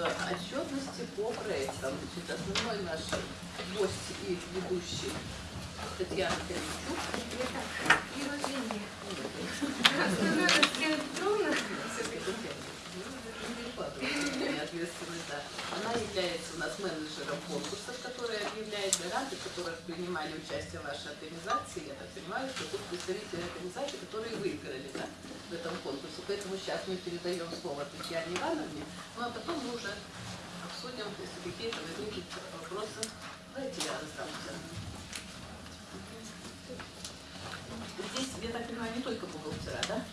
отчетности по проектам. Значит, основной наш гость и ведущий Татьяна. И Евгения. Основная Татьяна Петровна. ответственность, да. Она является у нас менеджером конкурсов, гранты, в которых принимали участие ваши организации. Я так понимаю, что тут представители организаций, которые выиграли да, в этом конкурсе. Поэтому сейчас мы передаем слово Татьяне Ивановне, ну а потом мы уже обсудим, если какие-то возникнут вопросы. Давайте я раздам Здесь, я так понимаю, не только бухгалтера, да?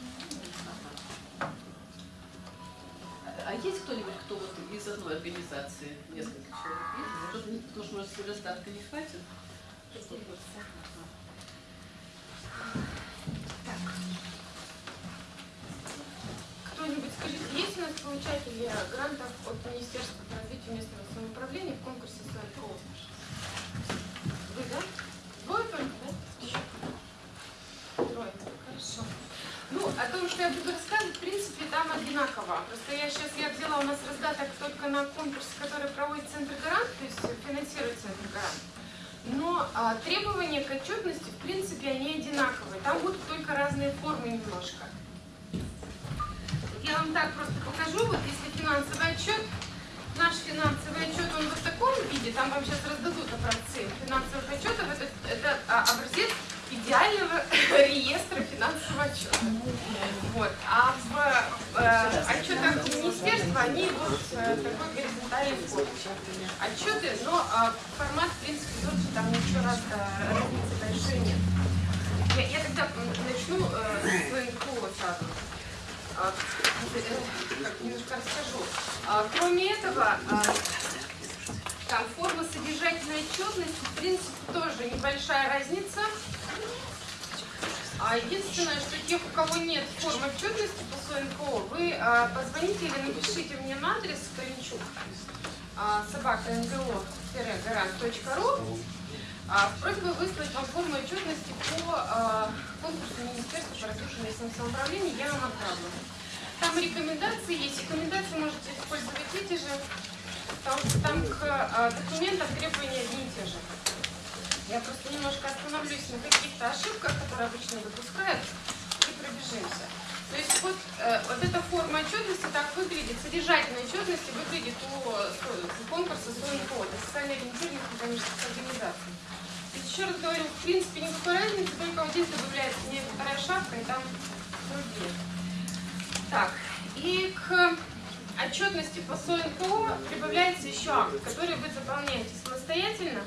Есть кто-нибудь, кто вот из одной организации несколько человек есть? Потому что, может, недостатка не хватит? Кто-нибудь скажите, есть у нас получатели грантов от Министерства по развитию местного самоуправления в конкурсе СНКО? Вы, да? Двое только, да? Трое. Хорошо. Ну, о том, что я буду рассказывать, там одинаково. Просто я сейчас я взяла у нас раздаток только на конкурс, который проводит Центр Гарант, то есть финансирует Центр Гарант. Но а, требования к отчетности, в принципе, они одинаковые. Там будут только разные формы немножко. Я вам так просто покажу, вот если финансовый отчет, наш финансовый отчет, он в таком виде, там вам сейчас раздадут образцы финансовых отчетов, это, это а, образец идеального реестра финансового отчета. Вот. А в э, отчетах министерства они вот э, такой горизонтальной форме. Отчеты, но э, формат, в принципе, тот же, там ничего раз э, разницы большой нет. Я, я тогда начну э, с ВНКО сразу. Э, немножко расскажу. А, кроме этого, а, там форма содержательной отчетности, в принципе, тоже небольшая разница. А единственное, что тех, у кого нет формы отчетности по СОНКО, вы а, позвоните или напишите мне на адрес Калинчук а, собака ngo-гарант.ру а, с просьбой выслать вам форму отчетности по а, конкурсу Министерства по развитию местного самоуправления, я вам отправлю. Там рекомендации есть, рекомендации можете использовать эти же, потому что там к а, документам требования одни и те же. Я просто немножко остановлюсь на каких-то ошибках, которые обычно допускают, и пробежимся. То есть вот, э, вот эта форма отчетности так выглядит, содержательная отчетность выглядит у, у конкурса СОНКО, это социально ориентированных коммерческих организаций. Еще раз говорю, в принципе никакой разницы, только вот здесь добавляется некоторая шапка и там другие. Так, и к отчетности по СОНКО прибавляется еще акт, который вы заполняете самостоятельно.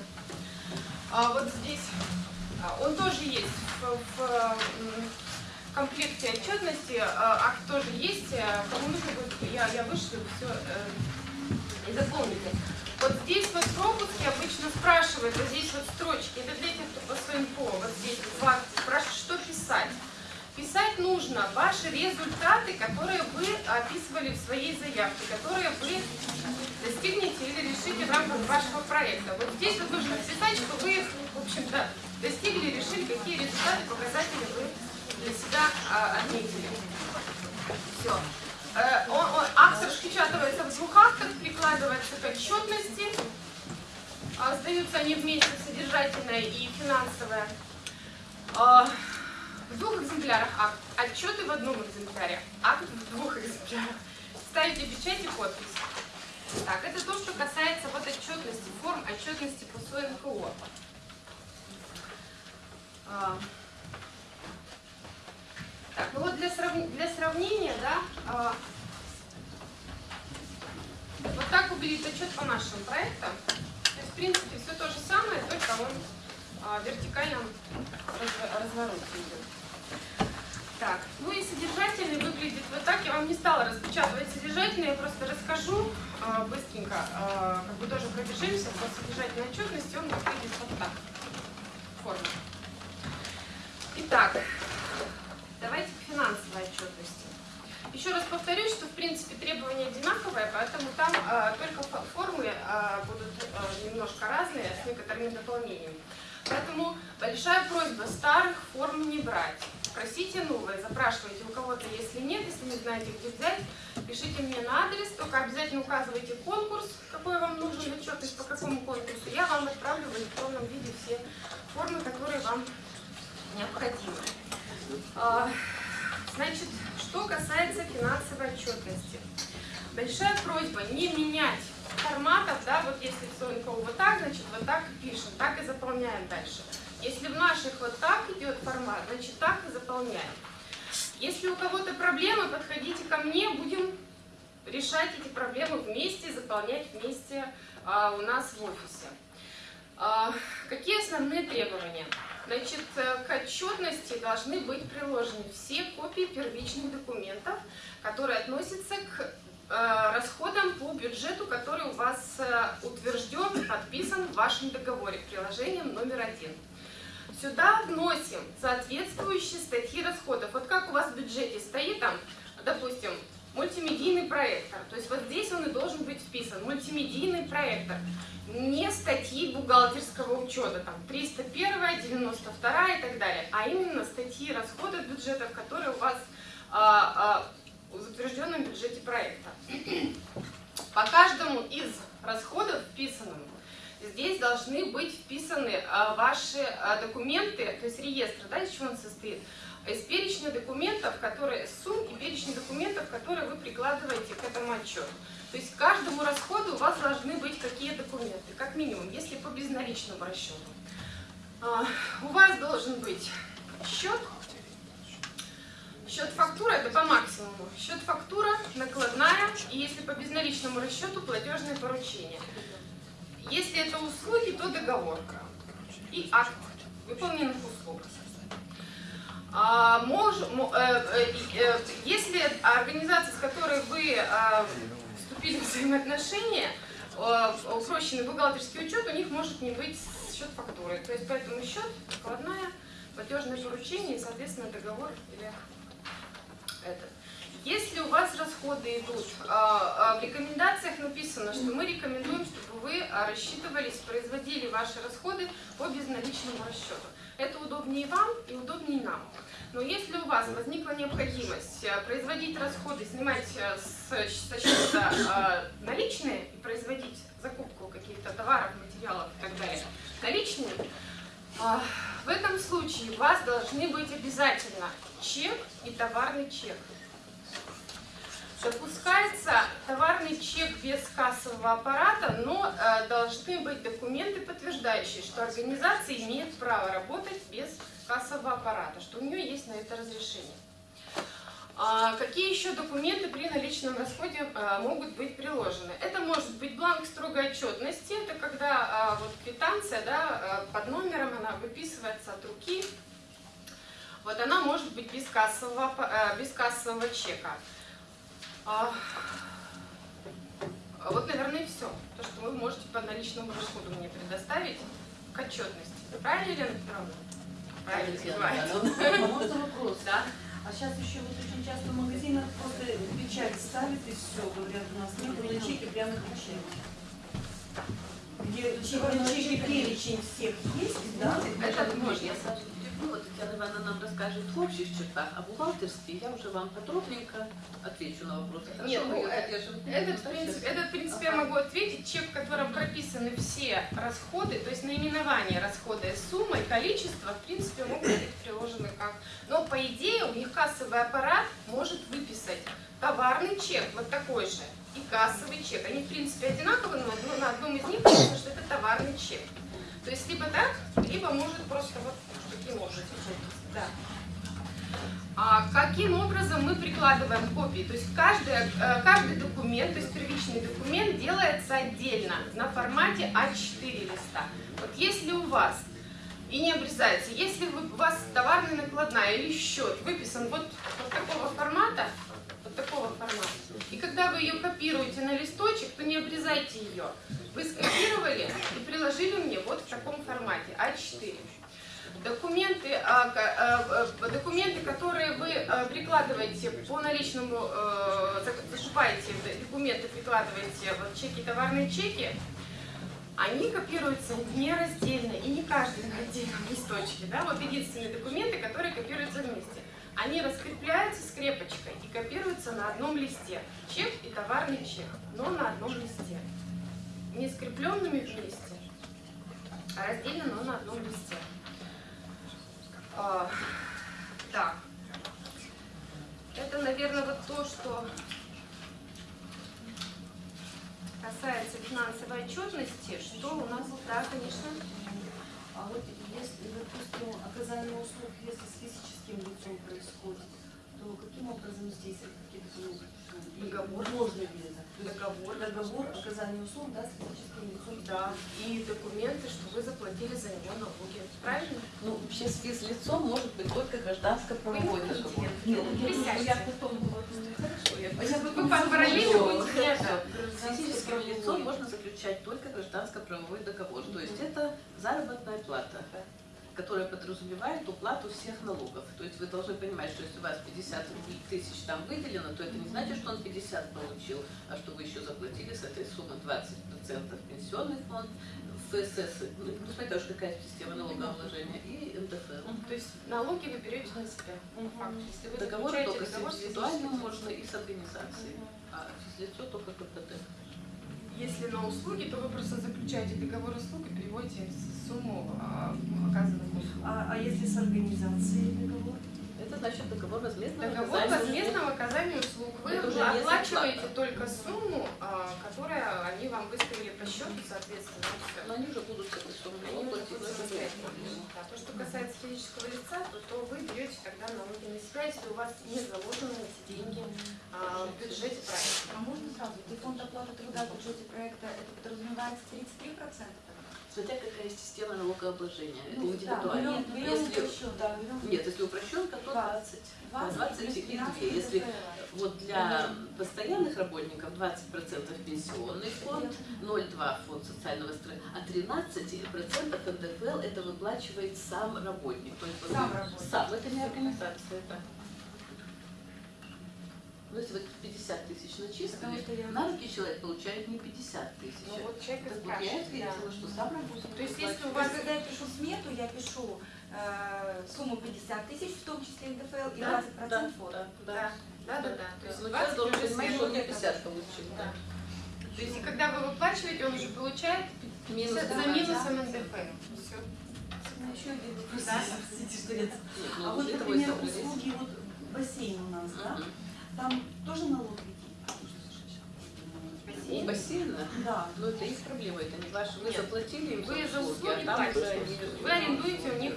А вот здесь а, он тоже есть в, в комплекте отчетности, а, акт тоже есть, э, кому нужно будет, я, я вышлю все э, и заполните. Вот здесь вот пропуски обычно спрашивают, вот здесь вот строчки, это для тех, кто по по, вот здесь в акте спрашивают, что писать. Писать нужно ваши результаты, которые вы описывали в своей заявке, которые вы достигнете или решите в рамках вашего проекта. Вот здесь вот нужно написать, что вы, в общем-то, достигли, решили, какие результаты, показатели вы для себя а, отметили. Все. Э, он, он, акт распечатывается в двух актах, прикладывается к отчетности. А, сдаются они вместе, содержательная и финансовая. В двух экземплярах акт. Отчеты в одном экземпляре. Акт в двух экземплярах. Ставите печать и подпись. Так, это то, что касается вот отчетности, форм отчетности по СОНКО. А, так, ну вот для, срав... для сравнения, да, а, вот так выглядит отчет по нашим проектам. То есть, в принципе, все то же самое, только он а, в вертикальном развороте идет. Так, ну и содержательный выглядит вот так. Я вам не стала распечатывать содержательный, я просто расскажу э, быстренько, э, как бы тоже пробежимся по содержательной отчетности, он выглядит вот так. Форма. Итак, давайте к финансовой отчетности. Еще раз повторюсь, что в принципе требования одинаковые, поэтому там э, только формы э, будут э, немножко разные, с некоторыми дополнениями. Поэтому большая просьба старых форм не брать. Просите новые, запрашивайте у кого-то, если нет, если не знаете, где взять, пишите мне на адрес, только обязательно указывайте конкурс, какой вам нужен отчет, то есть по какому конкурсу. Я вам отправлю в электронном виде все формы, которые вам необходимы. А, Значит, что касается финансовой отчетности. Большая просьба не менять форматов, да, вот если все вот так, значит, вот так и пишем, так и заполняем дальше. Если в наших вот так идет формат, значит, так и заполняем. Если у кого-то проблемы, подходите ко мне, будем решать эти проблемы вместе, заполнять вместе а, у нас в офисе. А, какие основные требования? Значит, э, к отчетности должны быть приложены все копии первичных документов, которые относятся к э, расходам по бюджету, который у вас э, утвержден, подписан в вашем договоре, приложением номер один. Сюда вносим соответствующие статьи расходов. Вот как у вас в бюджете стоит там, допустим, мультимедийный проектор. То есть вот здесь он и должен быть вписан. Мультимедийный проектор. Не статьи бухгалтерского учета, там 301, 92 и так далее, а именно статьи расходов бюджетов, которые у вас а, а, в утвержденном бюджете проекта. По каждому из расходов вписанным здесь должны быть вписаны а, ваши а, документы, то есть реестр, да, из чего он состоит, из перечня документов, которые, сумм и перечня документов, которые вы прикладываете к этому отчету. То есть к каждому расходу у вас должны быть какие документы, как минимум, если по безналичному расчету. А, у вас должен быть счет, счет фактура, это по максимуму, счет фактура, накладная, и если по безналичному расчету, платежное поручение. Если это услуги, то договор и акт выполненных услуг. А, э, э, э, если организация, с которой вы э, вступили в взаимоотношения, упрощенный бухгалтерский учет, у них может не быть счет фактуры. То есть поэтому счет, накладная, платежное поручение и, соответственно, договор или этот. Если у вас расходы идут, а, а, в рекомендациях написано, что мы рекомендуем, чтобы вы а, рассчитывались, производили ваши расходы по безналичному расчету. Это удобнее вам и удобнее нам. Но если у вас возникла необходимость производить расходы, снимать со счета наличные и производить закупку каких-то товаров, материалов и так далее наличными, в этом случае у вас должны быть обязательно чек и товарный чек. Допускается товарный чек без кассового аппарата, но э, должны быть документы, подтверждающие, что организация имеет право работать без кассового аппарата, что у нее есть на это разрешение. А какие еще документы при наличном расходе а, могут быть приложены? Это может быть бланк строгой отчетности, это когда а, вот квитанция да, а, под номером, она выписывается от руки. Вот она может быть без кассового, без кассового чека. А, вот, наверное, и все. То, что вы можете по наличному расходу мне предоставить к отчетности. Правильно, Елена Петровна? Правильно, Правильно, Можно вопрос? Да. А сейчас еще вот очень часто в магазинах просто печать ставят и все, говорят, у нас нет на чеки прямо печать. Где чек- на чеке перечень всех есть, да? Это можно. Ивановна нам расскажет в общих чертах, а бухгалтерские я уже вам подробненько отвечу на вопросы. Хорошо, Нет, ну, э? Этот, принципе, сейчас. этот, в принципе, я Ага. могу ответить. Чек, в котором прописаны все расходы, то есть наименование расхода и сумма, и количество, в принципе, могут быть приложены как. Но, по идее, у них кассовый аппарат может выписать товарный чек, вот такой же, и кассовый чек. Они, в принципе, одинаковы, но на одном из них написано, что это товарный чек. То есть либо так, либо может просто вот таким образом. Да. А каким образом мы прикладываем копии? То есть каждый, э, каждый документ, то есть первичный документ делается отдельно на формате А4 листа. Вот если у вас и не обрезается, если у вас товарная накладная или счет выписан вот, вот такого формата, вот такого формата, и когда вы ее копируете на листочек, то не обрезайте ее. Вы скопировали и приложили мне вот в таком формате А4. Документы, а, а, документы, которые вы а, прикладываете по наличному, э, за- зашиваете документы, прикладываете вот чеки, товарные чеки, они копируются не раздельно и не каждый на отдельном листочке. Да? Вот единственные документы, которые копируются вместе. Они раскрепляются скрепочкой и копируются на одном листе. Чек и товарный чек, но на одном листе. Не скрепленными вместе, а раздельно, но на одном листе. А, так. Это, наверное, вот то, что касается финансовой отчетности. Что у нас? Да, конечно. А вот если, допустим, оказание услуг, если с физическим лицом происходит, то каким образом здесь какие-то ну, Договор. можно ли это? Договор. Договор оказания услуг, да, с физическим лицом. Да. И документы, что вы заплатили за него налоги. Правильно? Ну, вообще с физлицом может быть только гражданско-правовой Вы не договор. Нет, Ну, я- потом Вы параллели. С физическим лицом можно заключать только гражданско-правовой договор. То есть это заработная плата, которая подразумевает уплату всех налогов. То есть вы должны понимать, что если у вас 50 тысяч там выделено, то это не значит, что он 50 получил, а что вы еще заплатили с этой суммы 20% в пенсионный фонд, ФСС, ну, смотрите уж какая система налогообложения, и НДФЛ. То есть налоги вы берете на себя. Если вы Договоры заключаете только с договор индивидуальным физическим можно и с организацией, а физлицо только КПТ. Если на услуги, то вы просто заключаете договор услуг и переводите сумму а, услуг. А, а если с организацией договор? Это значит договор возмездного Договор оказания возмездного оказания услуг. Вы Это уже оплачиваете только сумму, а, которую они вам выставили по счету, соответственно. и всё. Но они уже будут с этой суммой Они платить. Да, То, что касается физического лица, то, то вы берете тогда налоги на себя, если у вас не заложены эти деньги а, в бюджете проекта. А можно сразу? Где фонд оплаты труда в бюджете проекта, это подразумевается 33%? Смотря какая система налогообложения, это Ну, индивидуально. Да, берем, берем Если- упрощенно, да, берем Нет, если упрощенка, то 20. 20, 20 плюс и 13 2. Если вот для постоянных работников 20% пенсионный фонд, 0,2 фонд социального страхования, а 13% НДФЛ это выплачивает сам работник. Сам работник. Сам, это не организация, это. Ну, если вы 50 тысяч начислили, я- на руки человек получает не 50 тысяч. Ну вот человек Так вот я ответила, да. что сам работник То есть если у вас когда я пишу смету, я пишу э, сумму 50 тысяч, в том числе НДФЛ, и Да, 20% да, фонд. да, да. Да, да, да, да. То есть Ну, 20 человек должен понимать, что он не сверху 50 получил. Да. Да. То есть и когда вы выплачиваете, он уже получает Минус 50 за да, минусом да. НДФЛ. Ну, еще один вопрос. Да. Простите, что я- ну, А вот, например, услуги, вот бассейн у нас, да? Там тоже налог ведь? У бассейна, Да. ну это их проблема, это не ваша. Вы Нет. заплатили им Вы за услуги а там уже платите. Вы арендуете у них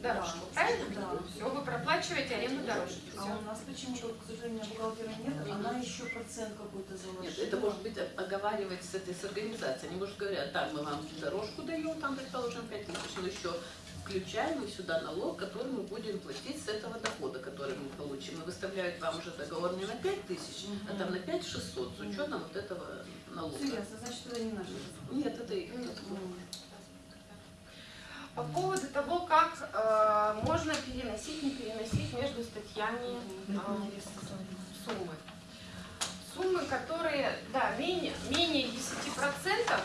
дорожку, Да. правильно? Да. Все, вы проплачиваете аренду дорожки. А у нас почему-то, к сожалению, бухгалтера нет, она еще процент какой-то заложила. Нет, это может быть оговаривать с этой с организацией. Они, может, говорят, так, мы вам дорожку даем, там, предположим, 5 тысяч, но еще включаем мы сюда налог, который мы будем платить с этого дохода, который мы получим. И выставляют вам уже договор не на 5 тысяч, а там на 5 600 с учетом вот этого налога. Ясно, значит, это не наши расходы. Нет, это их. М. М. По поводу того, как э, можно переносить, не переносить между статьями э, суммы. Суммы, которые, да, менее, менее 10%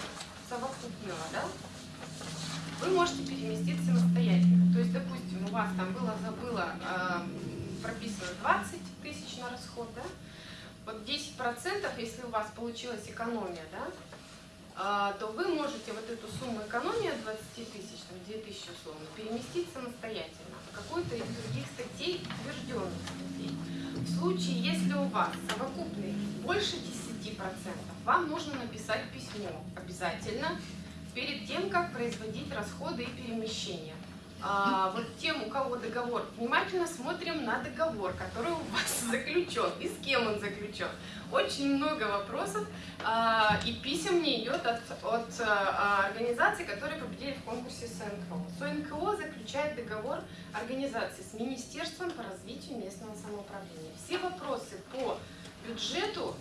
совокупного, да, вы можете переместить самостоятельно. То есть, допустим, у вас там было, забыло, э, прописано 20 тысяч на расход, да, вот 10%, если у вас получилась экономия, да, а, то вы можете вот эту сумму экономии от 20 тысяч, там 2 тысячи условно, переместить самостоятельно в какую-то из других статей, утвержденных статей. В случае, если у вас совокупный больше 10%, вам нужно написать письмо обязательно перед тем, как производить расходы и перемещения. А, вот тем, у кого договор, внимательно смотрим на договор, который у вас заключен и с кем он заключен. Очень много вопросов а, и писем мне идет от, от а, организаций, которые победили в конкурсе СНКО. СНКО заключает договор организации с Министерством по развитию местного самоуправления. Все вопросы по бюджету а,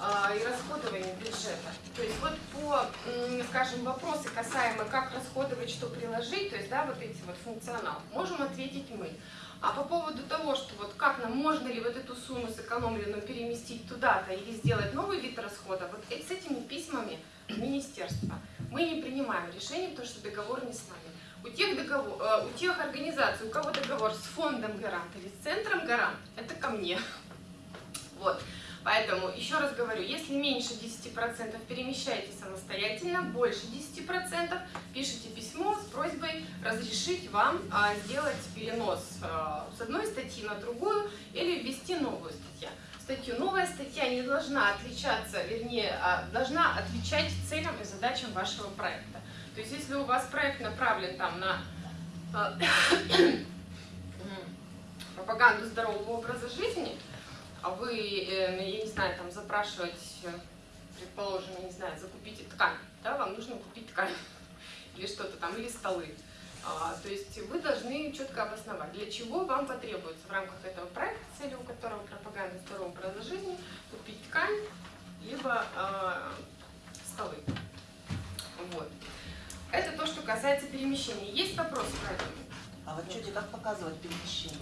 и расходованию бюджета. То есть вот по, скажем, вопросы касаемо как расходовать, что приложить, то есть, да, вот эти вот функционал, можем ответить мы. А по поводу того, что вот как нам, можно ли вот эту сумму сэкономленную переместить туда-то или сделать новый вид расхода, вот э- с этими письмами в министерство мы не принимаем решение, потому что договор не с нами. У тех, договор, э, у тех организаций, у кого договор с фондом гарант или с центром гарант, это ко мне. Вот. Поэтому, еще раз говорю, если меньше 10% перемещайте самостоятельно, больше 10% пишите письмо с просьбой разрешить вам а, сделать перенос а, с одной статьи на другую или ввести новую статью. статью. Новая статья не должна отличаться, вернее, а, должна отвечать целям и задачам вашего проекта. То есть, если у вас проект направлен там на а, пропаганду здорового образа жизни, а вы, э, ну, я не знаю, там запрашиваете, предположим, я не знаю, закупите ткань, да, вам нужно купить ткань или что-то там, или столы. А, то есть вы должны четко обосновать, для чего вам потребуется в рамках этого проекта, целью которого пропаганда здорового образа жизни, купить ткань, либо а, столы. Вот. Это то, что касается перемещения. Есть вопросы по этому? А в отчете как показывать перемещение?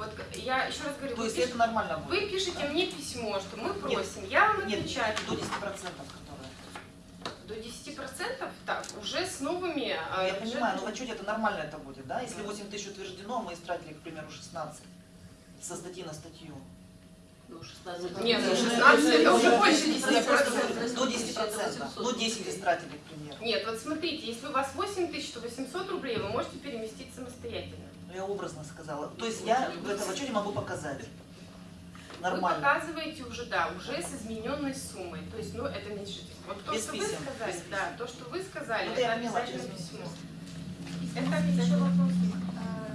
Вот я еще раз говорю, То вы, есть пиш- это нормально будет? вы пишете мне письмо, что мы просим, я вам Нет, отвечаю. до 10 процентов, которые. До 10% так, уже с новыми... а, Я понимаю, но в отчете это нормально это будет, да? Если 8 тысяч утверждено, а мы истратили, к примеру, 16 со статьи на статью. Ну, 16. Нет, ну, Ну, 16 это уже больше Я просто 10%. говорю, до 10 процентов. Ну, 10 истратили, к примеру. Нет, вот смотрите, если у вас 8 тысяч, то 800 рублей вы можете переместить самостоятельно. Ну, я образно сказала. То есть я в этом отчете могу показать. Вы Нормально. показываете уже, да, уже с измененной суммой. То, есть, ну, это меньшительство. Вот то, Без что вы писем, сказали, без да, то, что вы сказали, Ну, это я поняла, обязательно письмо. Это Еще обязательно. вопрос.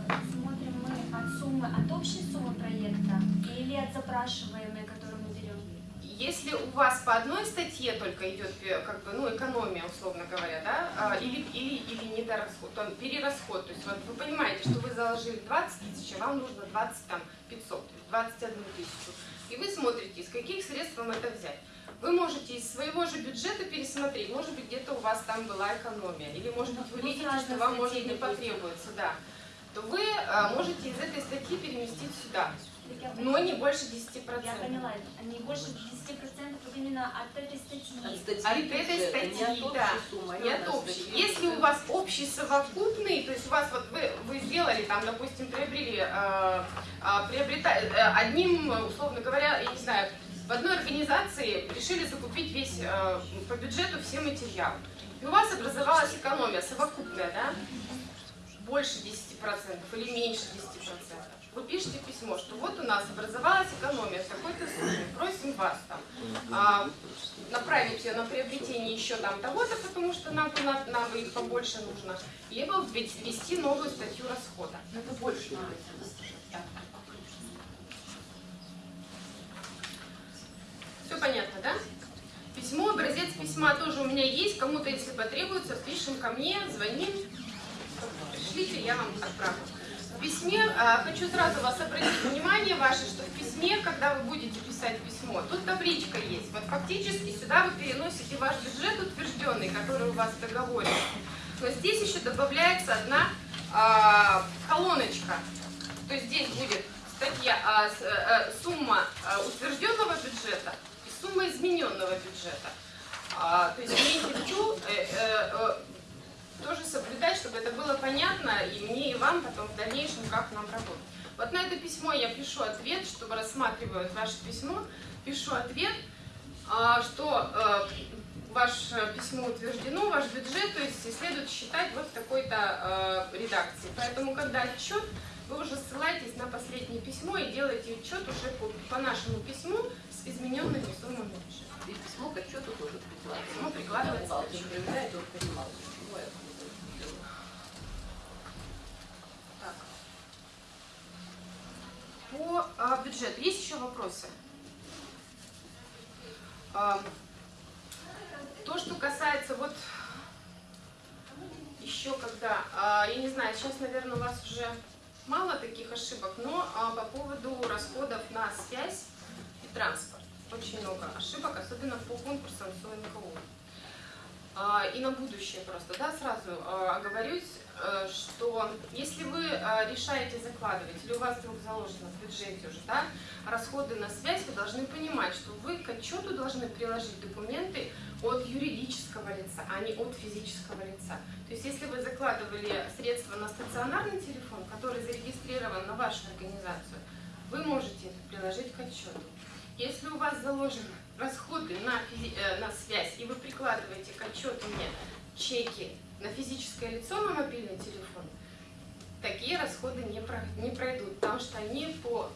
Э, Смотрим мы от суммы, от общей суммы проекта или от запрашиваемой, берем? Если у вас по одной статье только идет э, как бы, ну, экономия, условно говоря, да, а, или, или, или недорасход, то перерасход, то есть вот вы понимаете, что вы заложили 20 тысяч, а вам нужно 20 там 500, то есть 21 тысячу, и вы смотрите, из каких средств вам это взять. Вы можете из своего же бюджета пересмотреть, может быть, где-то у вас там была экономия, или, может быть, вы Ну, видите, что вам, может, не потребуется, да, то вы а, можете из этой статьи переместить сюда, но не больше 10%. Я поняла, они больше 10% вот именно от этой статьи. От статьи От этой статьи, не от да. общей суммы, а Не от общей. статьи Если у вас общий совокупный, то есть у вас вот вы, вы сделали там, допустим, приобрели, э, э, приобрета, э, одним, условно говоря, я не знаю, в одной организации решили закупить весь э, по бюджету все материалы. И у вас образовалась экономия совокупная, да? Больше 10% или меньше 10%. Вы пишете письмо, что вот у нас образовалась экономия в такой-то сумме, просим вас там а, направить ее на приобретение еще там того-то, потому что нам, нам, нам их побольше нужно, либо ввести новую статью расхода. Ну, это больше. Все понятно, да? Письмо, образец письма тоже у меня есть. Кому-то, если потребуется, пишем ко мне, звоним. Пришлите, я вам отправлю. Письме, а, хочу сразу вас обратить внимание ваше, что в письме, когда вы будете писать письмо, тут табличка есть. Вот фактически сюда вы переносите ваш бюджет утвержденный, который у вас в договоре. Но здесь еще добавляется одна а, колоночка. То есть здесь будет статья, а, с- э, э, сумма а, утвержденного бюджета и сумма измененного бюджета. А, то есть имейте в виду, э, э, э, тоже соблюдать, чтобы это было понятно и мне, и вам потом в дальнейшем, как нам работать. Вот на это письмо я пишу ответ, чтобы рассматривают ваше письмо, пишу ответ, а, что э, ваше письмо утверждено, ваш бюджет, то есть и следует считать вот в такой-то э, редакции. Поэтому, когда отчет, вы уже ссылаетесь на последнее письмо и делаете отчет уже по, по нашему письму с измененными суммами. И письмо к отчету тоже прикладывается. Письмо прикладывается к Бухгалтер отчету. проверяет, он понимал, почему я это делаю. Так. По а, бюджету есть еще вопросы? А, то, что касается вот еще когда, а, я не знаю, сейчас, наверное, у вас уже мало таких ошибок, но а, по поводу расходов на связь и транспорт очень много ошибок, особенно по конкурсам СОНКО. А, И на будущее просто, да, сразу а, оговорюсь, что если вы а, решаете закладывать, или у вас вдруг заложено в бюджете уже, да, расходы на связь, вы должны понимать, что вы к отчету должны приложить документы от юридического лица, а не от физического лица. То есть если вы закладывали средства на стационарный телефон, который зарегистрирован на вашу организацию, вы можете это приложить к отчету. Если у вас заложены расходы на, э, на связь, и вы прикладываете к отчету мне чеки на физическое лицо на мобильный телефон, такие расходы не, про- не пройдут, потому что они по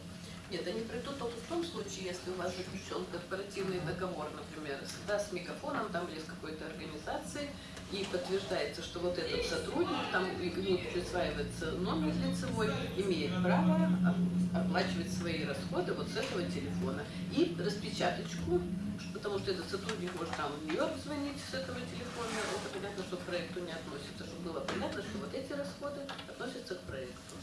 Нет, они придут только в том случае, если у вас заключен корпоративный договор, например, да, с мегафоном там, или с какой-то организацией, и подтверждается, что вот этот сотрудник, там ему присваивается номер лицевой, имеет право оп- оплачивать свои расходы вот с этого телефона. И распечаточку, потому что этот сотрудник может там в Нью-Йорк звонить с этого телефона, это понятно, что к проекту не относится, чтобы было понятно, что вот эти расходы относятся к проекту.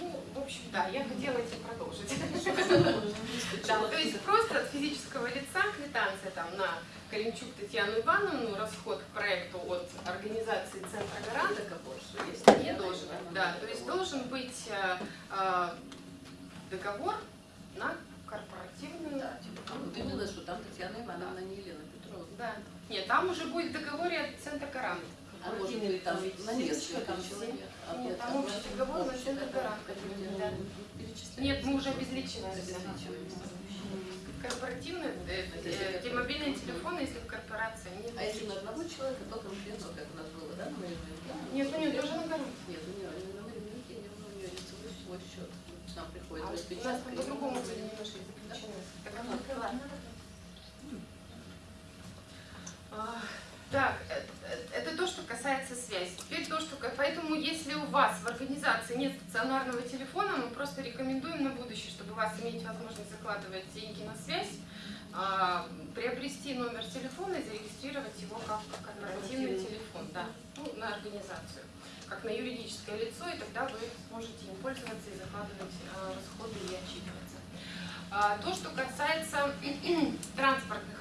Ну, в общем, да, я хотела этим продолжить. Да, то есть просто от физического лица квитанция там на Калинчук Татьяну Ивановну, расход к проекту от организации Центра Гарант договор, что есть. не должен. Да, то есть должен быть э, э, договор на корпоративную. Да, типа, вот именно, что там Татьяна Ивановна, не Елена Петровна. Да. Нет, там уже будет в договоре от Центра Гарант. А может быть там на несколько человек. а Нет, нет, там общий договор Центр договор, Гарант. который, Да. перечисляем. Нет, мы уже. Обезличиваем. Корпоративные, э, э, те мобильные телефоны, если в корпорации, нет. А если на одного человека, то конкретно, как у нас было, да, Нет, у нее тоже на Гарант. Нет, у нее не на моей не у нее лицевой свой счет. Нам приходит А у нас распечатка. там и- по-другому были немножко заключены. Так, ну, А, Так, э, э, это то, что касается связи. Теперь то, что... ка- Поэтому, если у вас в организации нет стационарного телефона, мы просто рекомендуем на будущее, чтобы у вас иметь возможность закладывать деньги на связь, а, приобрести номер телефона и зарегистрировать его как корпоративный телефон, да, ну, на организацию, как на юридическое лицо, и тогда вы сможете им пользоваться и закладывать а, расходы и отчитываться. А, То, что касается транспортных